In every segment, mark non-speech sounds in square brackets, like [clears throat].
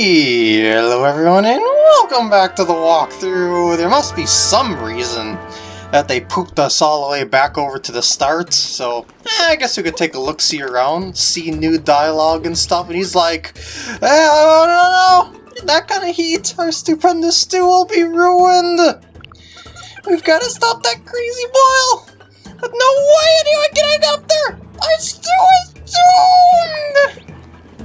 Hello everyone and welcome back to the walkthrough. There must be some reason that they pooped us all the way back over to the start, so eh, I guess we could take a look-see around, see new dialogue and stuff, and he's like, eh, no, no, no, that kind of heat, our stupendous stew will be ruined. We've got to stop that crazy boil. But no way anyone getting up there. Our stew is doomed.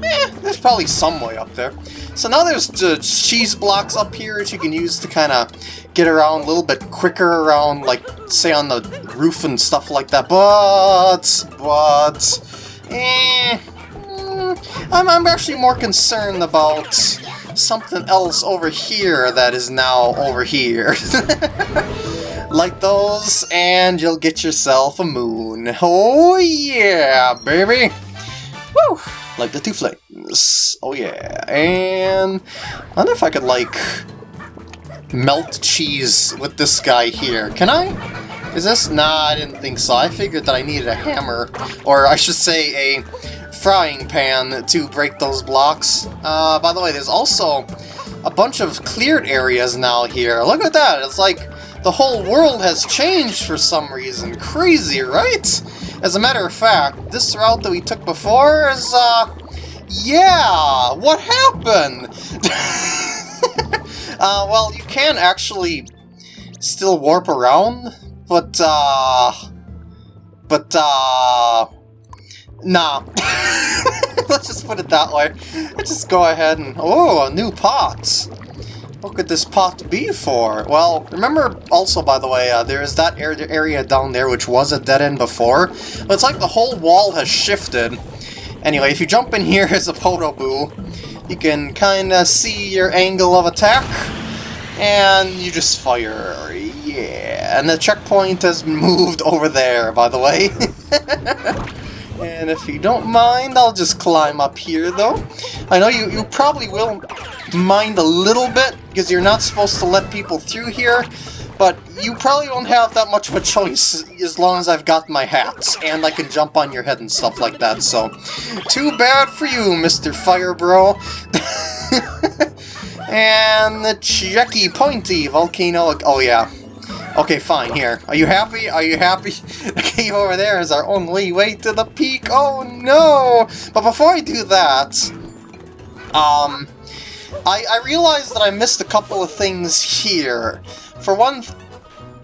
Eh, there's probably some way up there. So now there's the cheese blocks up here that you can use to kind of get around a little bit quicker around, like, say on the roof and stuff like that. But, but, eh, mm, I'm, I'm actually more concerned about something else over here that is now over here. [laughs] like those, and you'll get yourself a moon. Oh yeah, baby! Woo! Like the two flames. Oh yeah. And I wonder if I could like melt cheese with this guy here. Can I? Is this? Nah, I didn't think so. I figured that I needed a hammer, or I should say a frying pan to break those blocks. Uh, by the way, there's also a bunch of cleared areas now here. Look at that! It's like the whole world has changed for some reason. Crazy, right? As a matter of fact, this route that we took before is, uh... Yeah! What happened? [laughs] uh, well, you can actually still warp around, but, uh... But, uh... Nah. [laughs] Let's just put it that way. Let's just go ahead and... Oh, a new pot! What could this pot be for? Well, remember also, by the way, uh, there is that area down there which was a dead end before, but it's like the whole wall has shifted. Anyway, if you jump in here [laughs] as a Podoboo, you can kind of see your angle of attack, and you just fire. Yeah, and the checkpoint has moved over there, by the way. [laughs] and if you don't mind, I'll just climb up here, though. I know you, you probably will mind a little bit, because you're not supposed to let people through here, but you probably won't have that much of a choice as long as I've got my hats, and I can jump on your head and stuff like that, so... Too bad for you, Mr. Fire Bro. [laughs] and the Checky Pointy Volcano... Oh, yeah. Okay, fine, here. Are you happy? Are you happy? [laughs] The cave over there is our only way to the peak. Oh, no! But before I do that... Um... I, I realized that I missed a couple of things here. For one...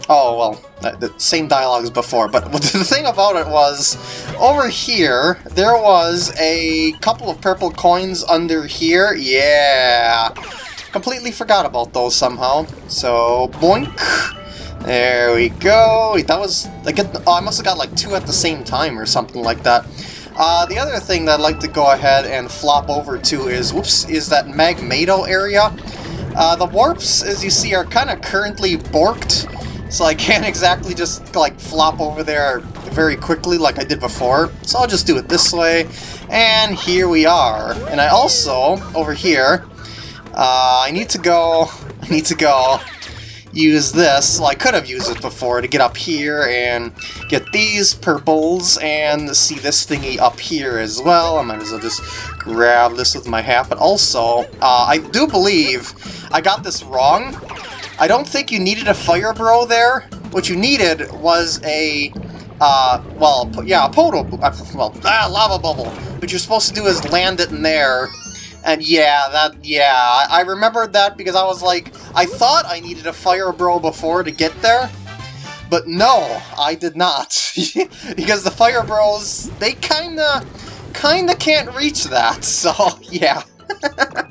Oh, well, the same dialogue as before, but [laughs] the thing about it was, over here, there was a couple of purple coins under here. Yeah! Completely forgot about those somehow. So, boink! There we go! That was... I, get, oh, I must have got like two at the same time or something like that. Uh, the other thing that I'd like to go ahead and flop over to is, whoops, is that Magmato area. Uh, the warps, as you see, are kind of currently borked, so I [laughs] can't exactly just, like, flop over there very quickly like I did before. So I'll just do it this way, and here we are. And I also, over here, uh, I need to go, [laughs] I need to go use this, well I could have used it before to get up here and get these purples and see this thingy up here as well. I might as well just grab this with my hat, but also, uh, I do believe I got this wrong. I don't think you needed a fire bro there. What you needed was a, uh, well, yeah, a poto, well, ah, lava bubble. What you're supposed to do is land it in there and yeah, that, yeah, I remembered that because I was like, I thought I needed a Fire Bro before to get there, but no, I did not. [laughs] because the Fire Bros, they kinda, kinda can't reach that, [laughs] so yeah. [laughs]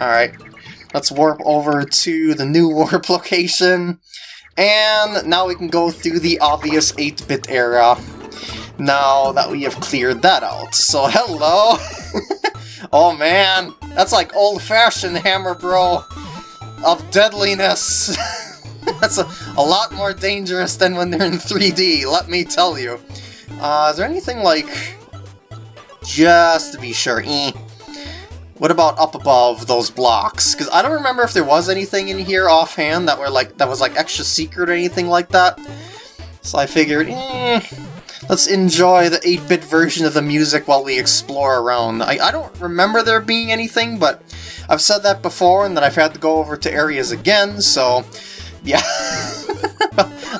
Alright, let's warp over to the new warp location, and now we can go through the obvious 8-bit era now that we have cleared that out. So hello! Oh man, that's like old-fashioned Hammer Bro of deadliness. [laughs] that's a, a lot more dangerous than when they're in 3D, let me tell you. Uh, is there anything like... Just to be sure, eh. What about up above those blocks? Because I don't remember if there was anything in here offhand that were like that was like extra secret or anything like that. So I figured, eh, Let's enjoy the 8-bit version of the music while we explore around. I, I don't remember there being anything, but I've said that before and that I've had to go over to areas again, so yeah. [laughs]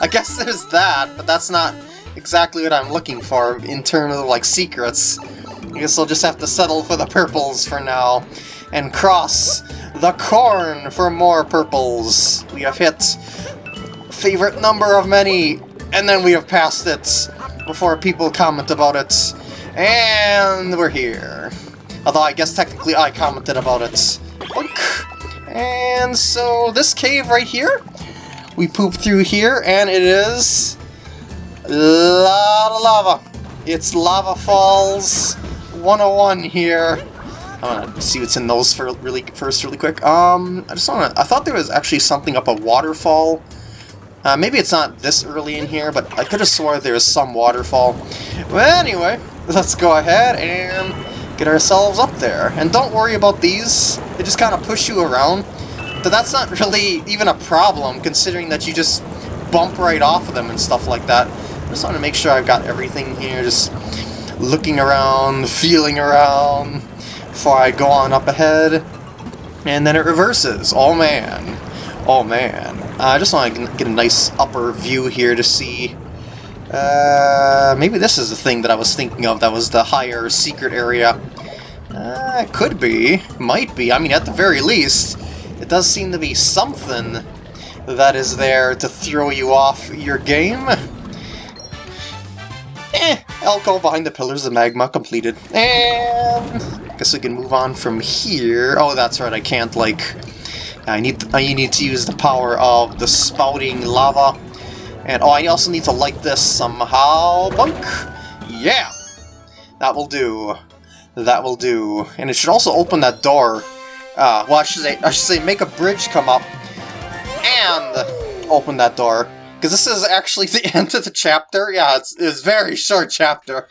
I guess there's that, but that's not exactly what I'm looking for in terms of like secrets. I guess I'll just have to settle for the purples for now and cross the corn for more purples. We have hit favorite number of many, and then we have passed it before people comment about it. And we're here. Although I guess technically I commented about it. And so this cave right here, we poop through here, and it is lot of lava. It's Lava Falls 101 here. I want to see what's in those for really first, really quick. Um, I just want to. I thought there was actually something up a waterfall. Uh, maybe it's not this early in here, but I could have swore there was some waterfall. Well, anyway, let's go ahead and get ourselves up there. And don't worry about these; they just kind of push you around. But that's not [laughs] really even a problem, considering that you just bump right off of them and stuff like that. I just want to make sure I've got everything here, just looking around, feeling around before I go on up ahead. And then it reverses. Oh man. Oh man. Uh, I just want to get a nice upper view here to see. Uh, maybe this is the thing that I was thinking of that was the higher secret area. Uh, it could be. Might be. I mean, at the very least, it does seem to be something that is there to throw you off your game. Eh, I'll behind the pillars of magma completed. And guess we can move on from here. Oh, that's right, I can't, like... I need, I need to use the power of the spouting lava. And, oh, I also need to light this somehow. Bunk! Yeah! That will do. That will do. And it should also open that door. Uh, well, I should say, I should say make a bridge come up and open that door. Because this is actually [laughs] the end of the chapter. Yeah, it's, it's a very short chapter.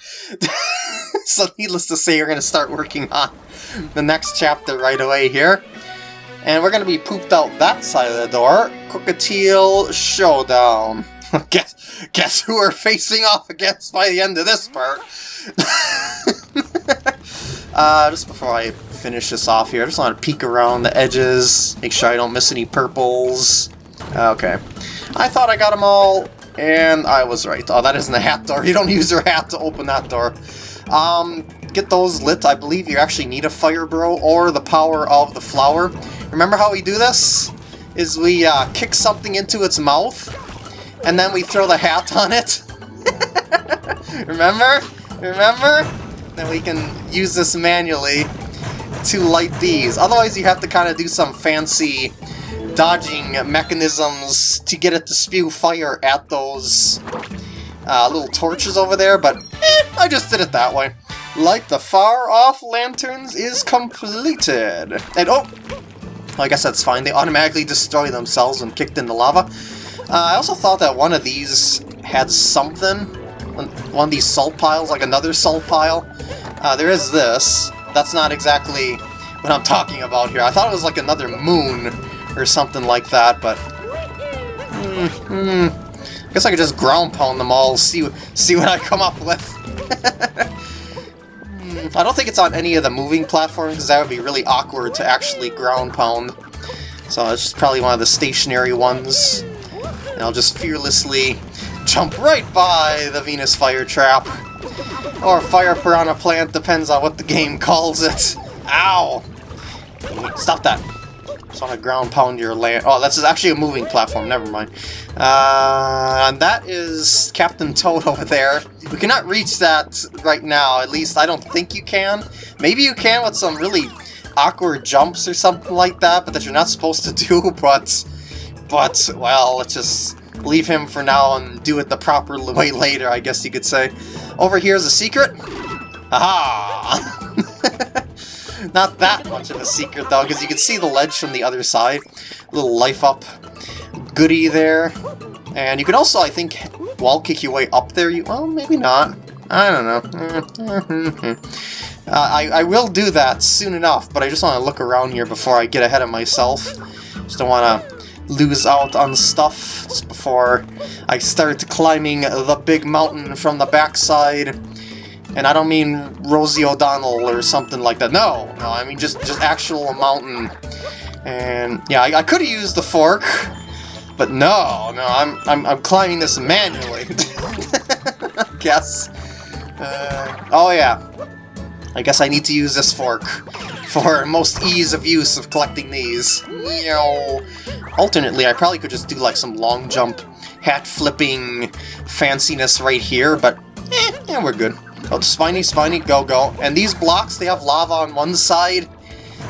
[laughs] so needless to say, we're going to start working on the next chapter right away here. And we're going to be pooped out that side of the door. Cookatiel Showdown. [laughs] guess, guess who we're facing off against by the end of this part. [laughs] uh, just before I finish this off here, I just want to peek around the edges, make sure I don't miss any purples. Okay. I thought I got them all, and I was right. Oh, that isn't a hat door. [laughs] You don't use your hat to open that door. Um, get those lit. I believe you actually need a fire bro or the power of the flower. Remember how we do this? Is we uh, kick something into its mouth, and then we throw the hat [laughs] on it. [laughs] Remember? Remember? Then we can use this manually to light these. Otherwise you have to kind of do some fancy dodging mechanisms to get it to spew fire at those uh, little torches over there, but eh, I just did it that way. Light the far-off lanterns is completed. And oh, I guess that's fine. They automatically destroy themselves when kicked in the lava. Uh, I also thought that one of these had something. One of these salt piles, like another salt pile. Uh, there is this. That's not exactly what I'm talking about here. I thought it was like another moon or something like that, but... Mm, I guess I could just ground pound them all, see, see what I come up with. [laughs] Hmm, I don't think it's on any of the moving platforms, because that would be really awkward to actually ground pound. So it's just probably one of the stationary ones. And I'll just fearlessly jump right by the Venus Fire Trap. Or Fire Piranha Plant, depends on what the game [laughs] calls it. Ow! Stop that. Want to ground pound your land. Oh, that's actually a moving platform. Never mind. Uh, and that is Captain Toad [laughs] over there. We cannot reach that right now. At least I don't think you can. Maybe you can with some really awkward jumps or something like that, but that you're not supposed to [laughs] do. But, but well, let's just leave him for now and do it the proper [laughs] way later, I guess you could say. Over here is a secret. Aha! Not that much of a secret, though, because you can see the ledge from the other side. A little life-up goody there. And you can also, I think, wall kick your way up there. You Well, maybe not. I don't know. [laughs] uh, I, I will do that soon enough, but I just want to look around here before I get ahead of myself. Just don't want to lose out on stuff before I start climbing the big mountain from the backside. And I don't mean Rosie O'Donnell or something like that. No, no, I mean just, just actual mountain. And yeah, I, I could have used the fork, but no, no, I'm, I'm, I'm climbing this manually. [laughs] guess. Uh, oh yeah, I guess I need to use this fork for most ease of use of collecting these. You alternately, I probably could just do like some long jump, hat flipping fanciness right here, but eh, yeah, we're good. Oh, spiny, spiny, go, go. And these blocks, they have lava on one side,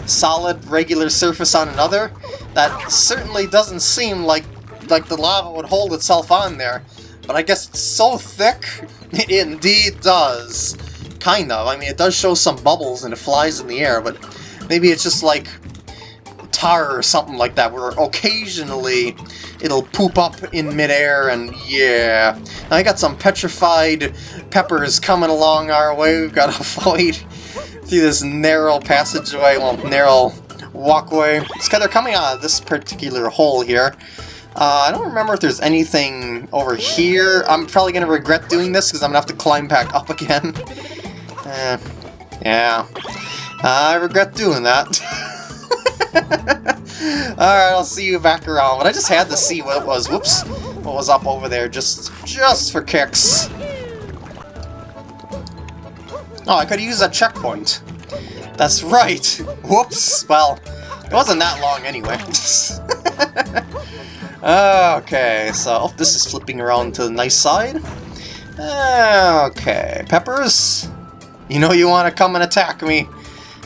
solid, regular surface on another. That certainly doesn't seem like like the lava would hold itself on there. But I guess it's so thick, [laughs] it indeed does. Kind of. I mean, it does show some bubbles and it flies in the air, but maybe it's just like tar or something like that, where occasionally it'll poop up in midair, and yeah. I got some petrified peppers coming along our way. We've got to [laughs] avoid through this narrow passageway, well, narrow walkway. It's because they're coming out of this particular hole here. Uh, I don't remember if there's anything over here. I'm probably going to regret doing this because I'm going to have to climb back up again. [laughs] Eh, yeah. I regret doing that. [laughs] Alright, I'll see you back around. But I just had to see what was. Whoops. What was up over there, just just for kicks. Oh, I could use a checkpoint. That's right. Whoops. Well, it wasn't that long anyway. [laughs] okay, so oh, this is flipping around to the nice side. Okay, Peppers, you know you want to come and attack me,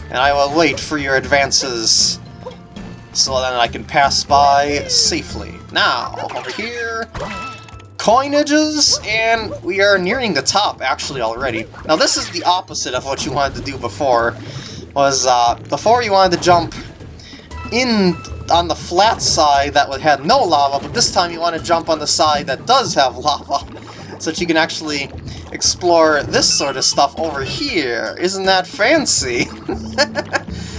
and I will wait for your advances so then I can pass by safely. Now, over here, coinages, and we are nearing the top, actually, already. Now, this is the opposite of what you wanted to do before, was, uh, before you wanted to jump in on the flat side that have no lava, but this time you want to jump on the side that does have [laughs] lava, so that you can actually explore this sort of stuff over here. Isn't that fancy? [laughs]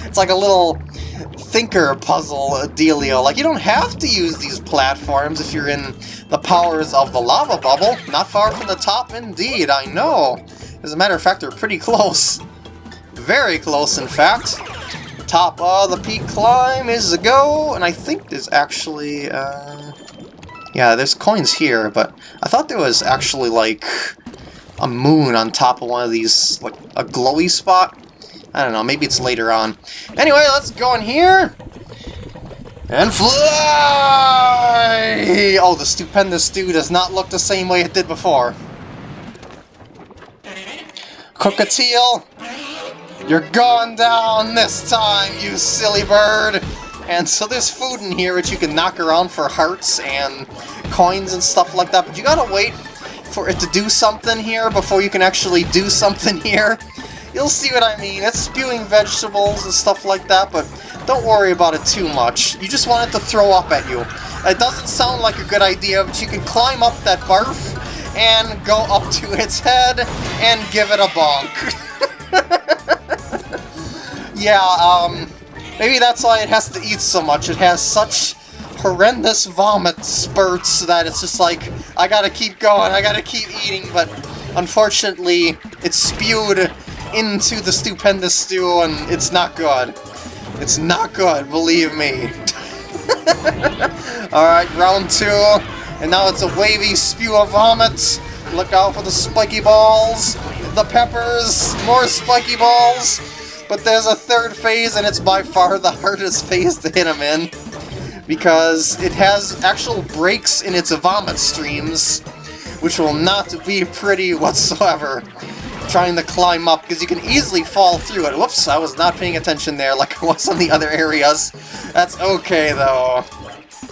it's like a little thinker puzzle dealio. Like, you don't have to use these platforms if you're in the powers of the lava bubble. Not far from the top, indeed, I know. As a matter of fact, they're pretty [laughs] close. Very close, in fact. Top of the peak climb is a go, and I think there's actually, uh... Yeah, there's coins here, but I thought there was actually, like, a moon on top of one of these, like a glowy spot. I don't know, maybe it's later on. Anyway, let's go in here and fly! Oh, the stupendous stew does not look the same way it did before. Cockatiel, you're going down this time, you silly bird! And so there's food in here which you can knock around for hearts and coins and stuff like that, but you gotta wait for it to do something here before you can actually do something [laughs] here. You'll see what I mean. It's spewing vegetables and stuff like that, but don't worry about it too much. You just want it to throw up at you. It doesn't sound like a good idea, but you can climb up that barf and go up to [laughs] its head and give it a bonk. [laughs] yeah, um, maybe that's why it has to eat so much. It has such horrendous vomit spurts that it's just like, I gotta keep going, I gotta keep eating, but unfortunately, it's spewed into the stupendous stew and it's not good. It's not good, believe me. [laughs] Alright, round two, and now it's a wavy spew of vomit. Look out for the spiky balls, the peppers, more spiky balls. But there's a third phase, and it's by far the hardest phase to hit him in because it has actual breaks in its vomit streams, which will not be pretty whatsoever trying to climb up, because you can easily fall through it. Whoops, I was not paying attention there like I was on the other areas. That's okay, though.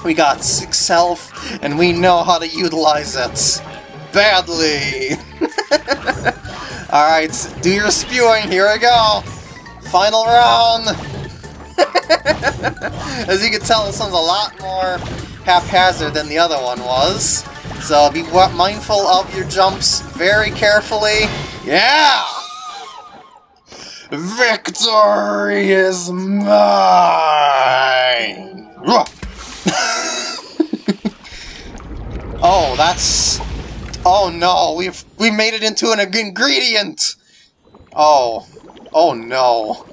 We got six health, and we know how to utilize it. Badly! [laughs] Alright, do your spewing, here we go! Final round! [laughs] As you can tell, this one's a lot more haphazard than the other one was. So be mindful of your jumps very carefully. Yeah! Victory is mine! [laughs] oh, that's... Oh no, we've we made it into an ingredient! Oh. Oh no.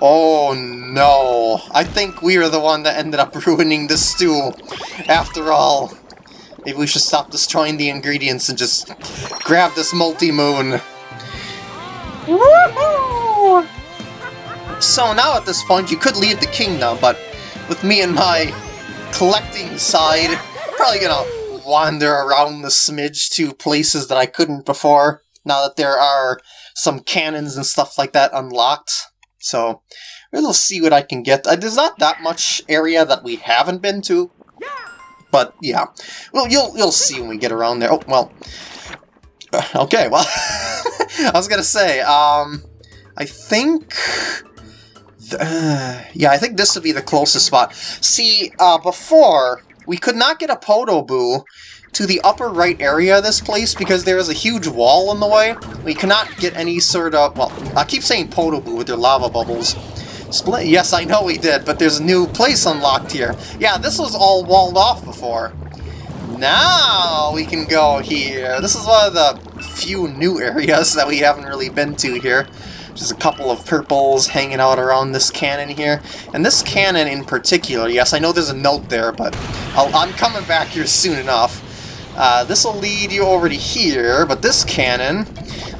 Oh no. I think we are the one that ended up [laughs] ruining the stew. After all. Maybe we should stop destroying the ingredients and just grab this multi-moon. So now at this point you could leave the kingdom, but with me and my collecting side, probably gonna wander around the smidge to places that I couldn't before, now that there are some cannons and stuff like that unlocked. So, we'll see what I can get. Uh, there's not that much area that we haven't been to, but yeah. Well, you'll, you'll see when we get around there. Oh, well. [sighs] Okay, well, [laughs] I was gonna say, um, I think... Uh, yeah, I think this would be the closest spot. See, uh, before, we could not get a Podoboo to the upper right area of this place because there is a huge wall in the way. We cannot get any sort of... Well, I keep saying Podoboo with their lava bubbles. Split? Yes, I know we did, but there's a new place unlocked here. Yeah, this was all walled off before. Now we can go here. This is one of the few new [laughs] areas that we haven't really been to here. There's a couple of purples hanging out around this cannon here. And this cannon in particular, yes, I know there's a note there, but I'll, i am coming back here soon enough. Uh, this will lead you over to here, but this cannon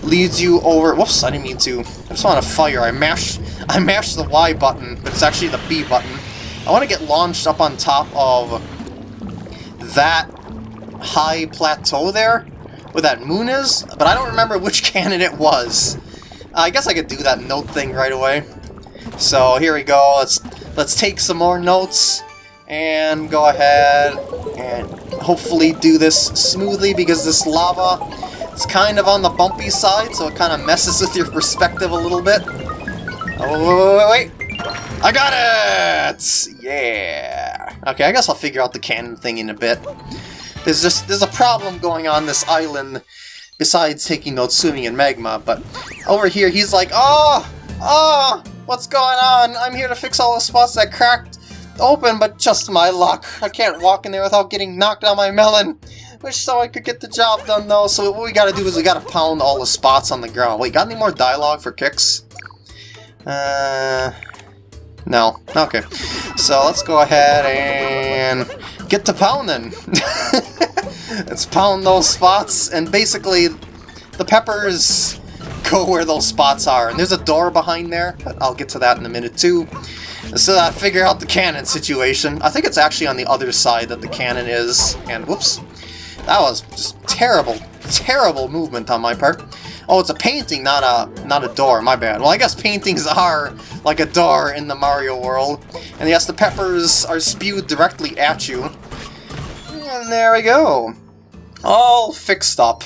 leads you over... Whoops, I didn't mean to. I just want to fire. I mashed, [laughs] I mashed the Y button, but it's actually the B button. I want to get launched up on top of that high plateau there, where that moon is, but I don't remember which [laughs] cannon it was. I guess I could do that note thing right away. So here we go. Let's let's take some more notes and go ahead and hopefully do this smoothly because this lava is kind of on the bumpy side, so it kind of messes [laughs] with your perspective a little bit. Oh, wait, wait, wait. I got it! Yeah! Okay, I guess I'll figure out the cannon thing in a bit. There's just, there's a problem going on this island besides taking swimming in magma, but over here he's like, Oh! Oh! What's going on? I'm here to fix all the spots that cracked open, but just my luck. I can't walk in there without getting knocked on my melon. Wish so I could get the job done though, so what we gotta do is we gotta pound all the spots on the ground. Wait, got any more dialogue for kicks? Uh... No. Okay. So let's go ahead and get to pounding. [laughs] Let's pound those spots, and basically the peppers [laughs] go where those spots are. And there's a door behind there, but I'll get to that in a minute too. So I figure out the cannon situation. I think it's actually on the other side that the cannon is. And whoops, that was just terrible, terrible movement on my part. Oh, it's a painting, not a not a door. My bad. Well, I guess paintings [laughs] are like a door in the Mario world. And yes, the peppers are spewed directly at you. And there we go. All fixed up.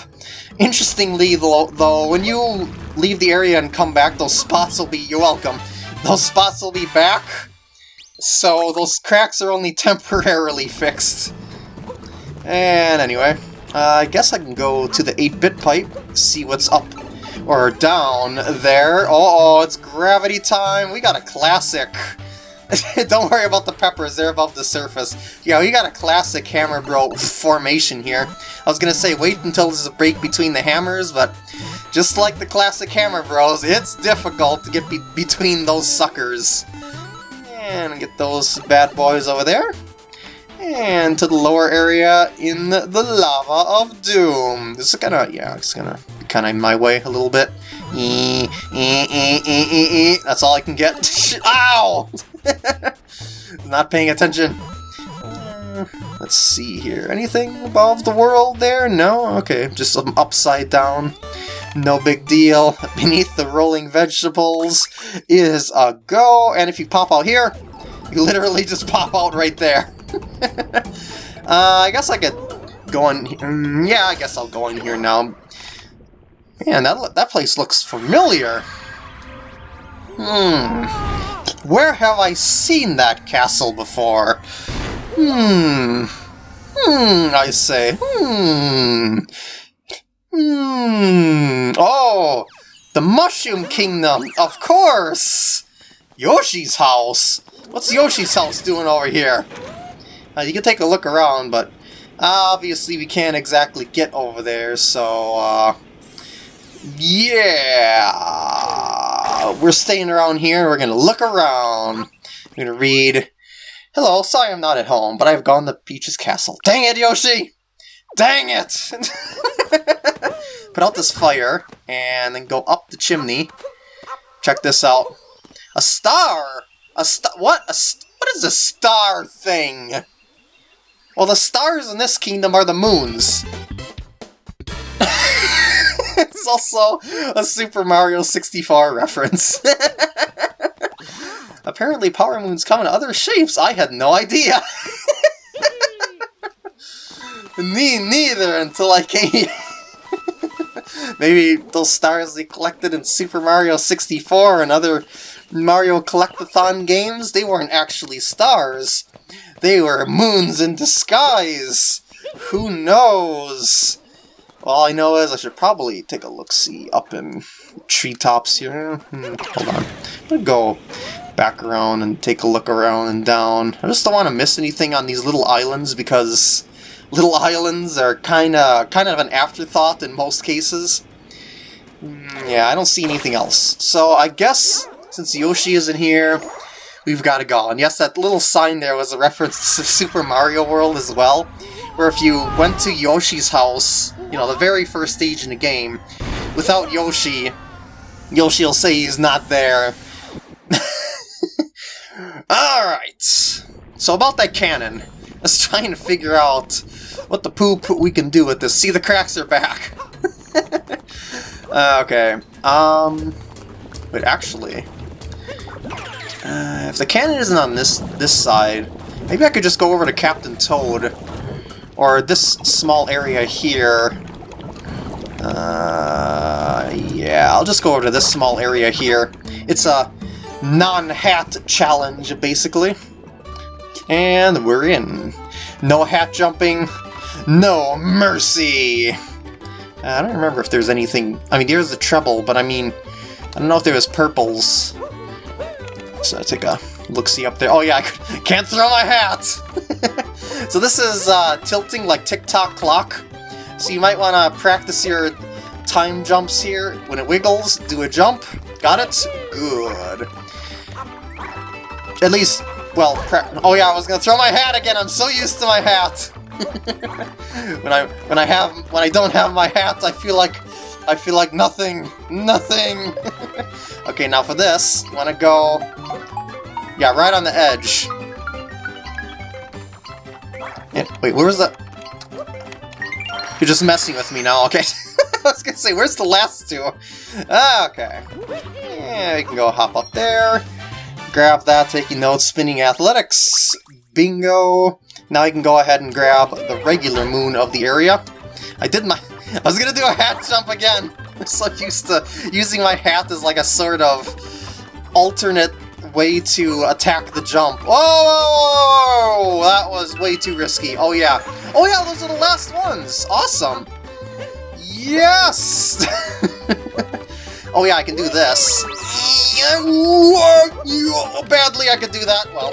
Interestingly, though, when you leave the area and come back, those spots will be... You're welcome. Those spots will be back. So those cracks are only [laughs] temporarily fixed. And anyway, uh, I guess I can go to the 8-bit pipe, see what's up or down there. Oh, oh, it's gravity time. We got a classic. [laughs] Don't worry about the peppers, they're above the surface. Yeah, we got a classic Hammer Bro formation here. I was gonna say wait until there's a break between the hammers, but just like the classic Hammer Bros, it's difficult to get be between those suckers. And get those bad boys over there. And to the lower area in the, Lava of Doom. This is gonna, yeah, it's gonna be kind of in my way a little bit. Mm, mm, mm, That's all I can get. [laughs] Ow! [laughs] Not paying attention. Uh, let's see here. Anything above the world there? No? Okay, just some upside down. No big deal. [laughs] Beneath the rolling vegetables is a go, and if you pop out here, you literally just pop out right there. uh, I guess I could go in... Mm, yeah, I guess I'll go in here now. Man, that, that place looks familiar. Hmm. Where have I seen that castle before? Hmm. Hmm, I say. Hmm. Hmm. Oh, the Mushroom Kingdom, of course! Yoshi's house! What's Yoshi's house doing over here? Uh, you can take a look around, but obviously we can't exactly get over there, so, uh, Yeah! We're staying around here and we're gonna look around. We're gonna read. Hello, sorry I'm not at home, but I've gone to Peach's castle. Dang it, Yoshi! Dang it! [laughs] Put out this fire, and then go up the chimney. Check this out. A star! A star? What? A st what is a star thing? Well, the stars in this kingdom are the moons. [laughs] [laughs] it's also a Super Mario 64 reference. [laughs] Apparently Power Moons come in other shapes. I had no idea. [laughs] Me neither until I came here. Maybe those stars they collected in Super Mario 64 and other Mario Collectathon games, they weren't actually stars. They were moons in disguise. Who knows? All I know is I should probably take a look-see up in treetops here. Hmm, hold on. I'm gonna go back around and take a look around and down. I just don't want to miss anything on these little islands because little islands are kind of kind of an afterthought in most cases. Hmm, yeah, I don't see anything else. So I guess since Yoshi isn't here, we've got to go. And yes, that little sign there was a reference to [laughs] Super Mario World as well, where if you went to Yoshi's house, you know, the very first stage in the game, without Yoshi, Yoshi will say he's not there. [laughs] Alright, so about that cannon, let's try and figure out what the poop we can do with this. See, the cracks are back. [laughs] okay, um, wait, actually, uh, if the cannon isn't on this this side, maybe I could just go over to Captain Toad, or this small area here. Uh, yeah, I'll just go over to this small area here. It's a non-hat challenge, basically. And we're in. No hat jumping, no mercy! I don't remember if there's anything... I mean, there's the treble, but I mean... I don't know if there was purples. So I take a look-see up there. Oh yeah, I [laughs] can't throw my hat! [laughs] so this is uh, tilting like tick-tock clock. So you might want to practice your time jumps here. When it wiggles, do a jump. Got it? Good. At least, well, oh yeah, I was gonna throw my hat again. I'm so used to my hat. [laughs] when I when I have when I don't have my hat, I feel like I feel like nothing, nothing. [laughs] okay, now for this, want to go yeah, right on the edge. And, wait, where was that? You're just messing with me now, okay. [laughs] I was gonna say, where's the last two? Ah, okay. Yeah, we can go hop up there. Grab that, taking notes, spinning athletics. Bingo! Now I can go ahead and grab the regular moon of the area. I did my... [laughs] I was gonna do a hat jump again! [laughs] I'm so used to using my hat as like a sort of alternate way to attack the jump. Oh, that was way too risky. Oh yeah. Oh yeah, those are the last ones. Awesome. Yes! [laughs] oh yeah, I can do this. Badly I could do that. Well.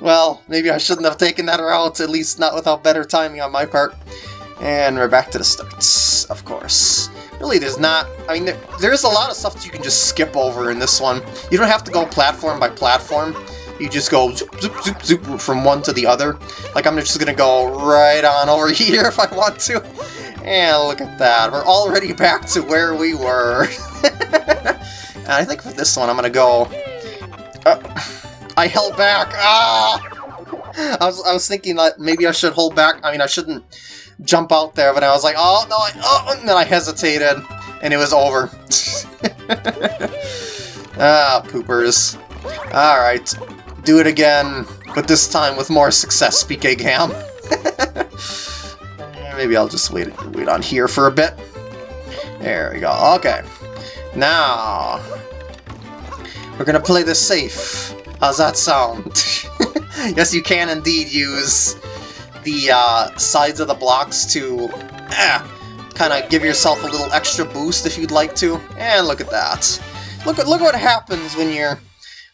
well, maybe I shouldn't have taken that route, at least not without better timing on my part. And we're back to the starts, of course. Really, there's not... I mean, there, there's a lot of stuff that you can just skip over in this one. You don't have to go platform by platform. You just go zoop, zoop, zoop, zoop from one to the other. Like, I'm just gonna go right on over [laughs] here if I want to. And look at that, we're already [laughs] back to where we were. [laughs] and I think for this one, I'm gonna go... Uh, I held back! Ah! [laughs] I was, I was thinking that maybe I should hold back. I mean, I shouldn't jump out there, but I was like, oh, no, I, oh, and then I hesitated, and it was over. [laughs] ah, poopers. Alright, do it again, but this time with more success, PK Gam. [laughs] Maybe I'll just wait, wait on here for a bit. There we go, okay. Now, we're gonna play this safe. How's that sound? Yes, you can indeed use the uh, sides of the blocks to eh, kind of give yourself a little extra boost if you'd like to. And look at that. Look at look what happens when you're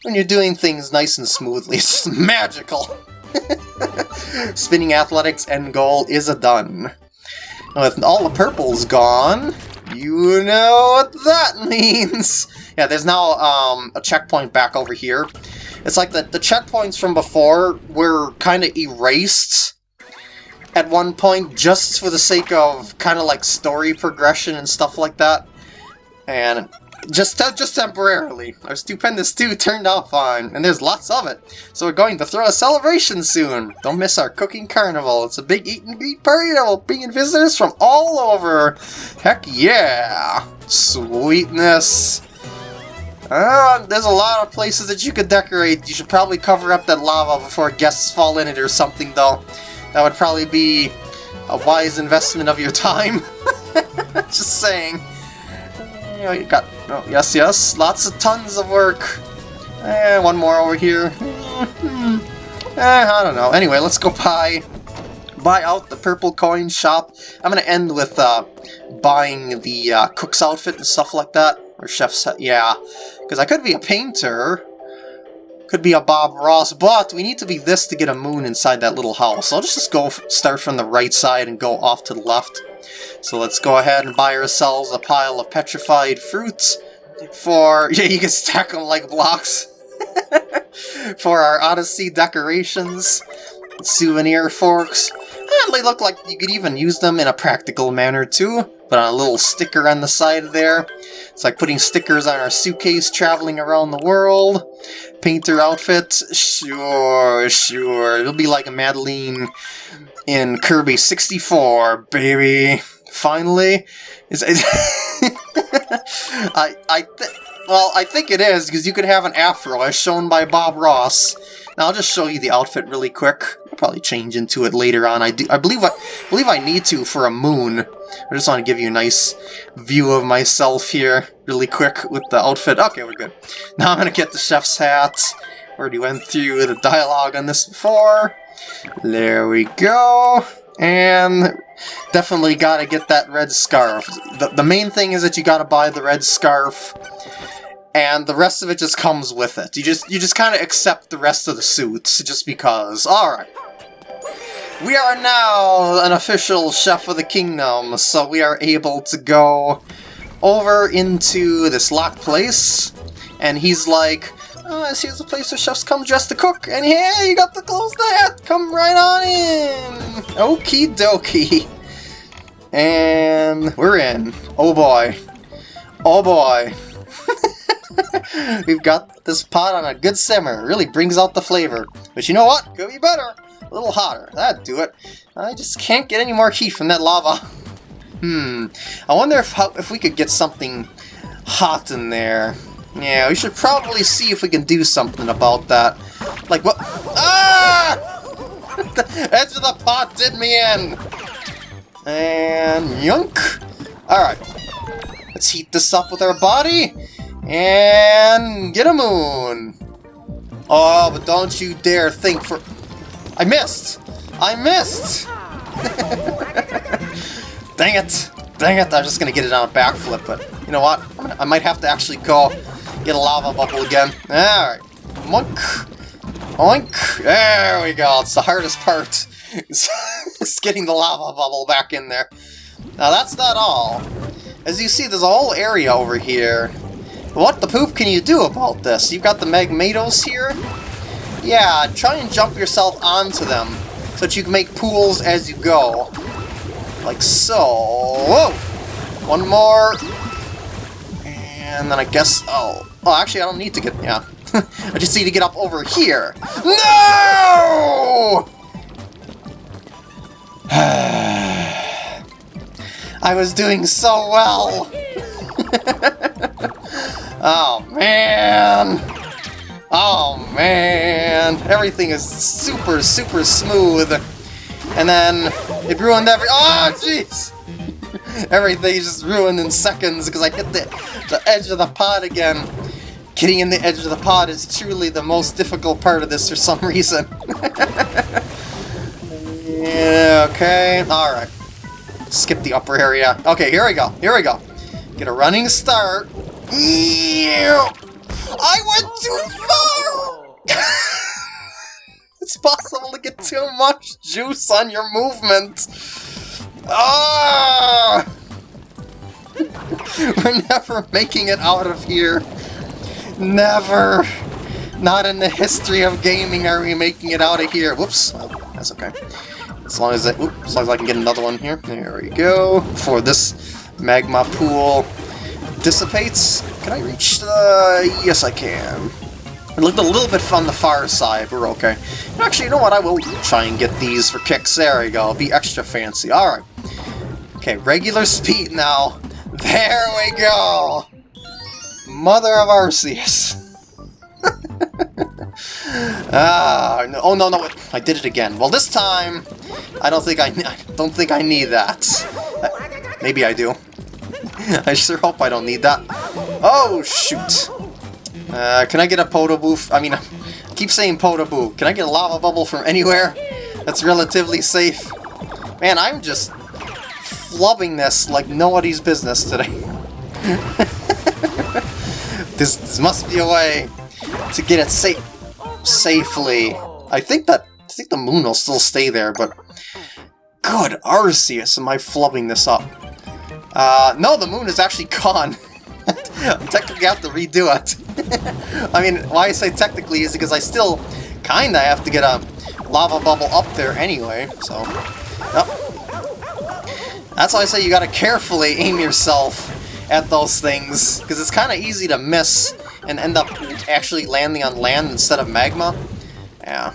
when you're doing things nice and smoothly. [laughs] It's just magical. [laughs] Spinning Athletics end goal is a done. with all the purples gone, you know what that [laughs] means. Yeah, there's now um, a checkpoint back over here. It's like the, the checkpoints from before were kind of erased at one point just for the sake of kind of like story progression and stuff like that. And just just temporarily. Our Stupendous Stew turned out fine, and there's lots of it. So we're going to throw a celebration soon. Don't miss our cooking carnival. It's a big eat and greet party that will bring in visitors from all over. Heck yeah! Sweetness. Uh, there's a lot of places that you could decorate. You should probably cover up that lava before guests fall in it or something, though. That would probably be a wise investment of your time. [laughs] Just saying. You, know, you got... Oh, yes, yes. Lots of tons of work. Eh, one more over here. Hmm. eh, I don't know. Anyway, let's go buy buy out the purple coin shop. I'm gonna end with uh, buying the uh, cook's outfit and stuff like that. Or chef's... yeah. Because I could be a painter, could be a Bob Ross, but we need to be this to get a moon inside that little house. So I'll just go start from the right side and go off to the left. So let's go ahead and buy ourselves a pile of petrified fruits for... [laughs] Yeah, you can stack them like blocks. [laughs] for our Odyssey decorations. Souvenir forks. And they look like you could even use them in a practical manner too. Put on a little sticker on the side there. It's like putting stickers on our suitcase traveling around the world. Painter outfit, sure, sure. It'll be like an Adeleine in Kirby 64, baby. Finally. Is [laughs] I, I, well, I think it is, because you could have an afro, as shown by Bob Ross. Now I'll just show you the outfit really quick. I'll probably change into it later on. I do. I believe I believe I need to for a moon. I just want to give you a nice view of myself here, really quick with the outfit. Okay, we're good. [laughs] Now I'm gonna get the chef's hat. Already went through the dialogue on this before. There we go. And definitely gotta get that red scarf. The, the main thing is that you gotta buy the red scarf and the rest of it just comes with it. You just you just kind of accept the rest of the suits just because. All right. We are now an official chef of the kingdom, so we are able to go over into this locked place, and he's like, oh, this here's a place where chefs come dressed to cook, and hey, you got the clothes that, come right on in! Okie dokie. And we're in. Oh boy. Oh boy. [laughs] We've got this pot on a good simmer. It really brings out the flavor. But you know what? Could be better. A little hotter. That'd do it. I just can't get any more heat from that lava. Hmm. I wonder if how, if we could get something hot in there. Yeah, we should probably see if we can do something about that. Like what? Ah! the [laughs] edge of the pot did me in! And yunk! Alright. Let's heat this up with our body. And get a moon! Oh, but don't you dare think for... I missed! I missed! [laughs] Dang it! Dang it, I was just gonna get it on a backflip, but you know what? I might have to actually go get a lava bubble again. Alright. Monk! Oink! There we go, it's the hardest part. [laughs] It's getting the lava bubble back in there. Now that's not all. As you see, there's a whole area over here what the poop can you do about this? You've got the Magmatos here? Yeah, try and jump yourself onto them, so that you can make pools as you go. Like so. Whoa! One more. And then I guess... Oh, oh actually I don't need to get... Yeah. [laughs] I just need to get up over here. No! [sighs] I was doing so well! [laughs] Oh, man! Oh, man! Everything is super, super smooth. And then it ruined every- Oh, jeez! [laughs] Everything just ruined in seconds because I hit the, the edge of the pod again. Getting in the edge of the pod is truly the most difficult part of this for some [laughs] reason. yeah, okay, alright. Skip the upper area. Okay, here we go, here we go. Get a running start. I went too far! [laughs] it's possible to get too much juice on your movement. Ah! [laughs] We're never making it out of here. Never. Not in the history of gaming are we making it out of here. Whoops. Oh, that's okay. As long as I, as long as I can get another one here. There we go. Before this magma pool dissipates. Can I reach the... Yes, I can. It looked a little bit on the far side, but we're okay. Actually, you know what? I will try and get these for kicks. There we go. Be extra fancy. Alright. Okay, regular speed now. [laughs] There we go! Mother of Arceus. [laughs] ah, no, oh no, no, I did it again. Well, this time, I don't think I, [laughs] I don't think I need that. Uh, maybe I do. [laughs] I sure hope I don't need that. Oh, shoot. Uh, can I get a Podoboo? I mean, [laughs] I keep saying Podoboo. Can I get a lava bubble from anywhere that's relatively safe? Man, I'm just flubbing this like nobody's business today. [laughs] this, this must be a way to get it safe safely. I think that I think the moon will still stay there, but good Arceus, am I flubbing this up? Uh, no, the moon is actually gone. [laughs] I technically have to redo it. [laughs] I mean, why I say technically is because I still kinda have to get a lava bubble up there anyway, so... That's why I say you gotta carefully aim yourself at those things, because it's kinda easy to miss and end up actually landing on land instead of magma. Yeah.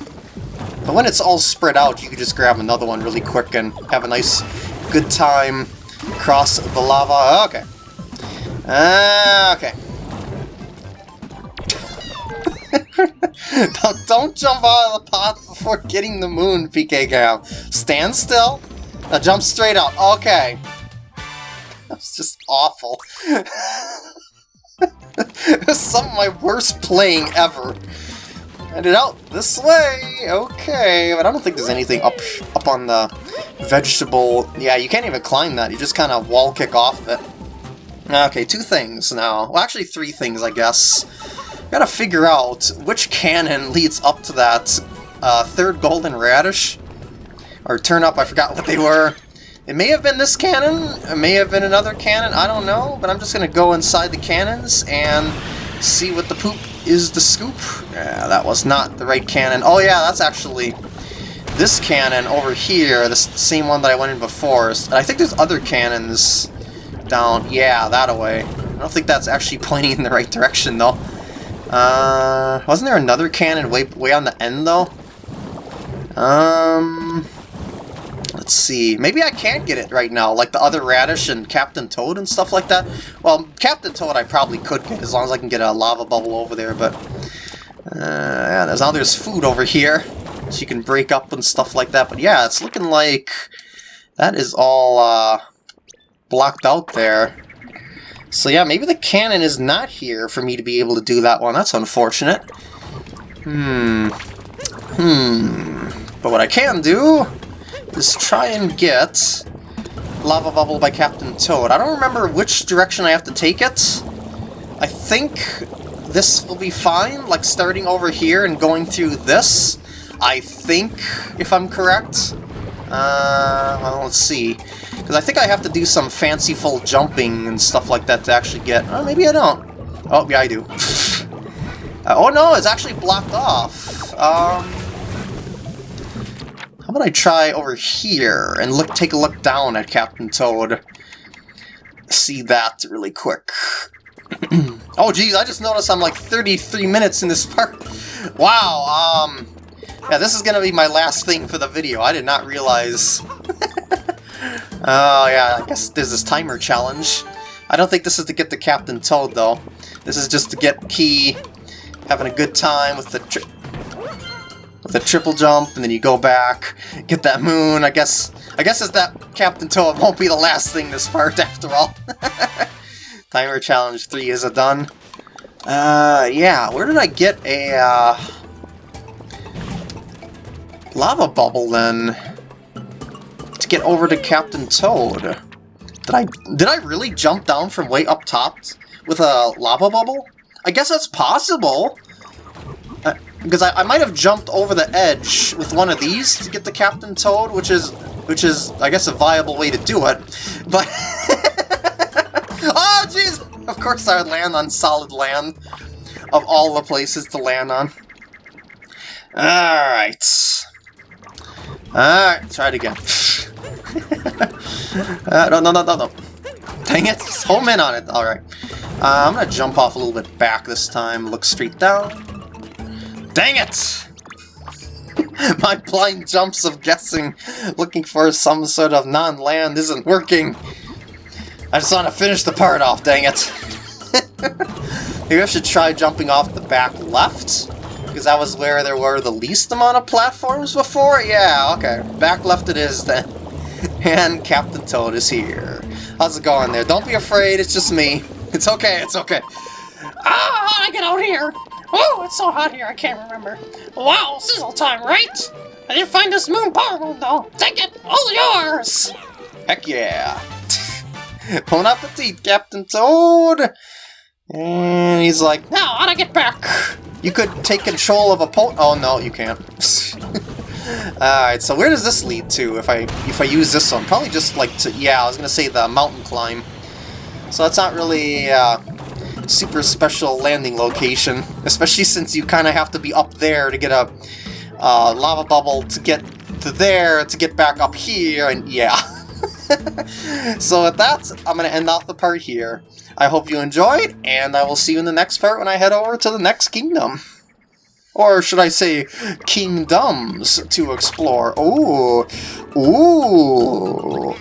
But when it's all spread out, you can just grab another one really quick and have a nice, good time cross the lava. Okay. Uh, okay. [laughs] don't, don't jump out of the pot before getting the moon, PK Gal. Stand still. Now jump straight out. Okay. [laughs] Just awful. [laughs] some of my worst playing ever. Headed out this way, okay, but I don't think there's anything up up on the vegetable. Yeah, you can't even climb that, you just kind of wall kick off it. Okay, two things now. Well, actually three things, I guess. Gotta figure out which cannon leads up to that uh, third golden radish. Or turn up, I forgot what they were. It may have been this cannon, it may have been another cannon, I don't know, but I'm just gonna go inside the cannons and see what the poop is the scoop. Yeah, that was not the right cannon. Oh yeah, that's actually this cannon over here, the same one that I went in before. And I think there's other cannons down, yeah, that away. I don't think that's actually [laughs] pointing in the right direction, though. Uh, wasn't there another cannon way, way on the end, though? Um, let's see. Maybe I can't get it right now, like the other Radish and Captain Toad and stuff like that. Well, Captain Toad I probably could get, as long as I can get a lava bubble over there, but... Uh, yeah, there's, now there's food over here, so you can break up and stuff like that. But yeah, it's looking like that is all, uh, blocked out there. So yeah, maybe the cannon is not here for me to be able to do that one. That's unfortunate. Hmm. Hmm. But what I can do is try and get Lava Bubble by Captain Toad. I don't remember which direction I have to take it. I think this will be fine, like starting over here and going through this. I think, if I'm correct. Uh, well, let's see. Because I think I have to do some fanciful jumping and stuff like that to actually get... Oh, maybe I don't. Oh, yeah, I do. [laughs] uh, oh, no, it's actually blocked off. Um, how about I try over here and look, take a look down at Captain Toad? See that really quick. [clears throat] oh, geez, I just noticed I'm like 33 minutes in this part. [laughs] Wow, um... Yeah, this is gonna be my last thing for the video. I did not realize [laughs] Oh, yeah, I guess there's this timer challenge. I don't think this is to get the Captain Toad, though. This is just to get Key having a good time with the with the triple jump, and then you go back, get that moon. I guess I guess as that Captain Toad won't be the last thing this part, [laughs] after all. [laughs] timer challenge 3 is a done. Uh, yeah, where did I get a, uh, lava bubble, then? To get over to Captain Toad. Did I did I really jump down from way up top with a lava bubble? I guess that's possible. Because I, I might have jumped over the edge with one of these to get the Captain Toad, which is which is, I guess, a viable way to do it. But... [laughs] oh, jeez! Of course I would land on solid land, of all the places to land on. Alright. Alright, try it again. [laughs] uh, no, no, no, no, no. Dang it, home in on it. Alright. Uh, I'm gonna jump off a little bit back this time, look straight down. Dang it! [laughs] My blind jumps of guessing, looking for some sort of non-land isn't working. I just want to finish the part off, dang it. [laughs] Maybe I should try jumping off the back left? Because that was where there were the least amount of platforms before? Yeah, okay. Back left it is then. [laughs] And Captain Toad is here. How's it going there? Don't be afraid, it's just me. It's okay, it's okay. Ah, I get out here? Oh, it's so hot here, I can't remember. Wow, sizzle time, right? I didn't find this moon power room, though. Take it, all yours! Heck yeah. Pulling out the appetit, Captain Toad! And he's like, Now, how'd I get back? You could take control of a po- Oh, no, you can't. [laughs] Alright, so where does this lead to if I if I use this one? Probably just like to, yeah, I was gonna say the mountain climb. So that's not really uh, super special landing location, especially since you kind of have to be up there to get a uh, lava bubble to get to there to get back up here, and yeah. [laughs] so with that, I'm going to end off the part here. I hope you enjoyed, and I will see you in the next part when I head over to the next kingdom. Or should I say, kingdoms to explore. Ooh, ooh.